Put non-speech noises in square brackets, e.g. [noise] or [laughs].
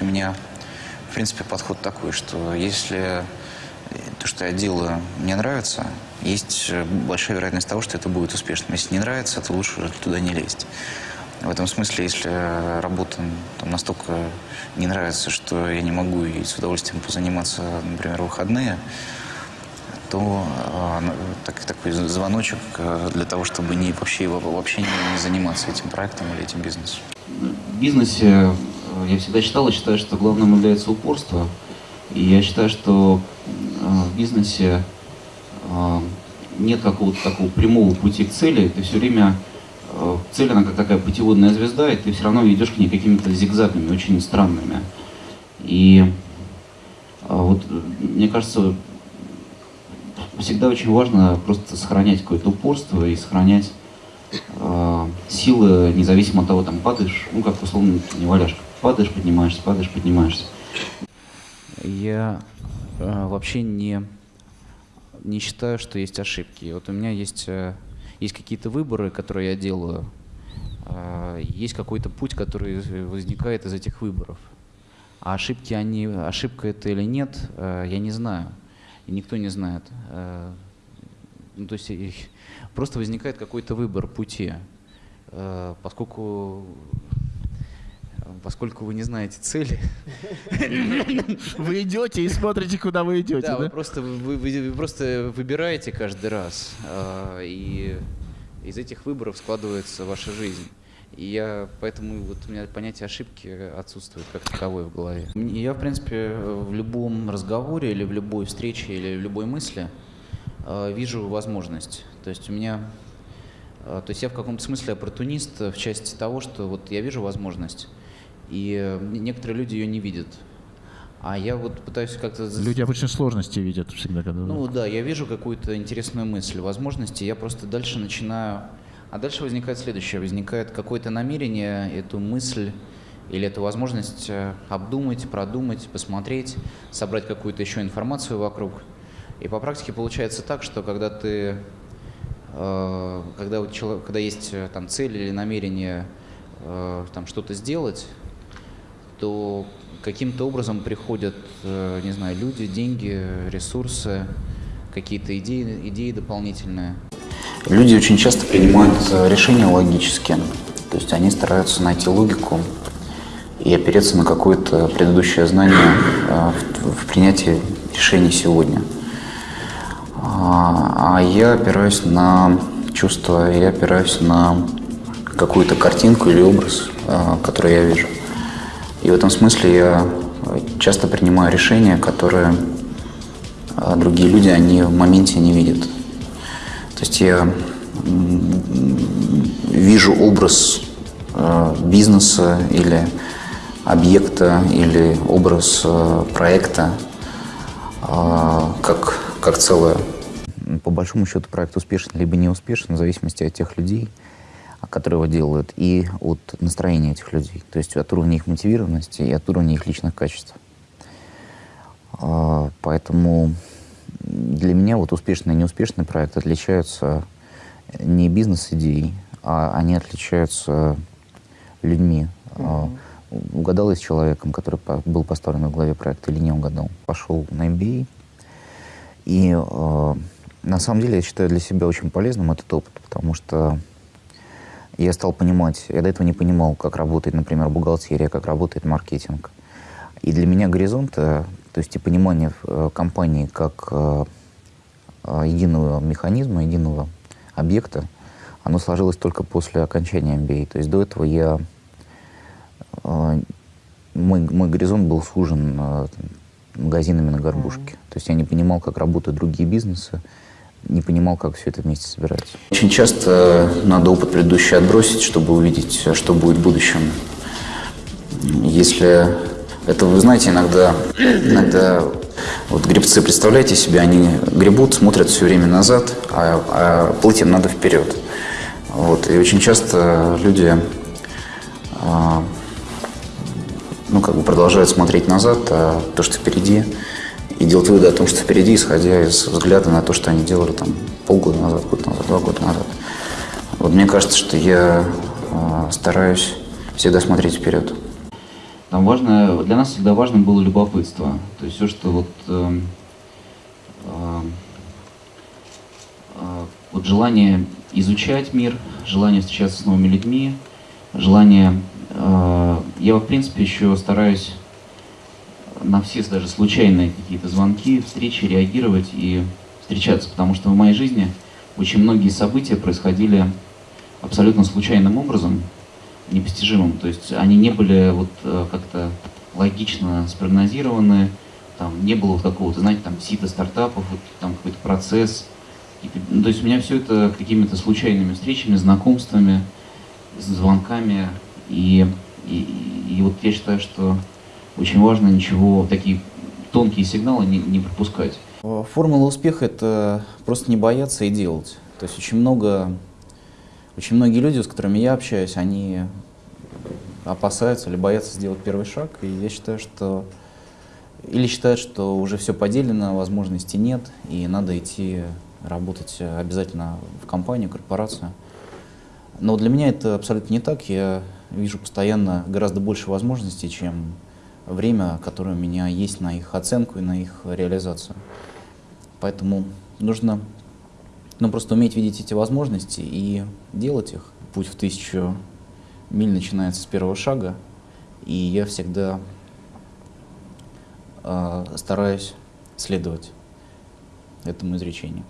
У меня, в принципе, подход такой, что если то, что я делаю, мне нравится, есть большая вероятность того, что это будет успешным. Если не нравится, то лучше туда не лезть. В этом смысле, если работа там, настолько не нравится, что я не могу ей с удовольствием позаниматься, например, выходные, то э, так, такой звоночек э, для того, чтобы не, вообще, вообще не, не заниматься этим проектом или этим бизнесом. В бизнесе э, я всегда считал и считаю, что главным является упорство. И я считаю, что э, в бизнесе э, нет какого-то такого прямого пути к цели. Ты все время Э, цель, она как такая путеводная звезда, и ты все равно идешь к ней какими-то зигзагами, очень странными. И вот, мне кажется, всегда очень важно просто сохранять какое-то упорство и сохранять силы, независимо от того, там падаешь, ну как условно не валяшка, падаешь, поднимаешься, падаешь, поднимаешься. Я э, вообще не, не считаю, что есть ошибки. Вот у меня есть э, есть какие-то выборы, которые я делаю, а, есть какой-то путь, который возникает из этих выборов. А ошибки, они, ошибка это или нет, а, я не знаю. И никто не знает. А, ну, то есть просто возникает какой-то выбор пути. Поскольку поскольку вы не знаете цели. [laughs] Вы идете и смотрите, куда вы идете. Да, да? Вы, просто, вы, вы, вы просто выбираете каждый раз. Э, и из этих выборов складывается ваша жизнь. И я, поэтому вот у меня понятие ошибки отсутствует как таковое в голове. Я, в принципе, в любом разговоре или в любой встрече или в любой мысли э, вижу возможность. То есть у меня, э, то есть я в каком-то смысле оппортунист в части того, что вот я вижу возможность, и э, некоторые люди ее не видят. А я вот пытаюсь как-то... Люди обычно сложности видят всегда. Когда... Ну да, я вижу какую-то интересную мысль, возможности, я просто дальше начинаю... А дальше возникает следующее, возникает какое-то намерение, эту мысль или эту возможность э, обдумать, продумать, посмотреть, собрать какую-то еще информацию вокруг. И по практике получается так, что когда ты, э, когда, у человека, когда есть там цель или намерение там что-то сделать, то каким-то образом приходят, э, не знаю, люди, деньги, ресурсы, какие-то идеи, идеи дополнительные. Люди очень часто принимают э, решения логически, то есть они стараются найти логику и опереться на какое-то предыдущее знание э, в, принятии решений сегодня. А, а я опираюсь на чувства, я опираюсь на какую-то картинку или образ, который я вижу. И в этом смысле я часто принимаю решения, которые а, другие люди, они в моменте не видят. То есть я вижу образ а, бизнеса или объекта или образ проекта как, как целое. По большому счету проект успешен либо не успешен, в зависимости от тех людей, которые его делают, и от настроения этих людей, то есть от уровня их мотивированности и от уровня их личных качеств. А, поэтому для меня вот успешный и неуспешный проект отличаются не бизнес-идеей, а они отличаются людьми. Mm-hmm. Угадал я с человеком, который был поставлен в главе проекта или не угадал. Пошел на MBA. И э, на самом деле я считаю для себя очень полезным этот опыт, потому что я стал понимать, я до этого не понимал, как работает, например, бухгалтерия, как работает маркетинг. И для меня горизонт, э, то есть и понимание э, компании как э, единого механизма, единого объекта, оно сложилось только после окончания MBA. То есть до этого я, мой, мой горизонт был сужен магазинами на горбушке. То есть я не понимал, как работают другие бизнесы, не понимал, как все это вместе собирается. Очень часто надо опыт предыдущий отбросить, чтобы увидеть, что будет в будущем. Если это, вы знаете, иногда, иногда вот гребцы, представляете себе, они гребут, смотрят все время назад, а, а плыть им надо вперед. Вот, и очень часто люди а, ну, как бы продолжают смотреть назад, а то, что впереди, и делать выводы о том, что впереди, исходя из взгляда на то, что они делали там полгода назад, год назад, два года назад. Вот мне кажется, что я э, стараюсь всегда смотреть вперед. Там важно, для нас всегда важным было любопытство. То есть все, что вот, э, э, э, вот желание изучать мир, желание встречаться с новыми людьми, желание... Э, я, в принципе, еще стараюсь на все даже случайные какие-то звонки, встречи реагировать и встречаться, потому что в моей жизни очень многие события происходили абсолютно случайным образом, непостижимым. То есть они не были вот э, как-то логично спрогнозированы, там не было вот какого-то, знаете, там сита стартапов, вот, там какой-то процесс. Ну, то есть у меня все это какими-то случайными встречами, знакомствами, звонками. И, и, и вот я считаю, что очень важно ничего, такие тонкие сигналы не, не пропускать. Формула успеха – это просто не бояться и делать. То есть очень много, очень многие люди, с которыми я общаюсь, они опасаются или боятся сделать первый шаг. И я считаю, что или считают, что уже все поделено, возможностей нет, и надо идти работать обязательно в компанию, корпорацию. Но для меня это абсолютно не так. Я вижу постоянно гораздо больше возможностей, чем время, которое у меня есть на их оценку и на их реализацию. Поэтому нужно ну, просто уметь видеть эти возможности и делать их. Путь в тысячу миль начинается с первого шага, и я всегда э, стараюсь следовать этому изречению.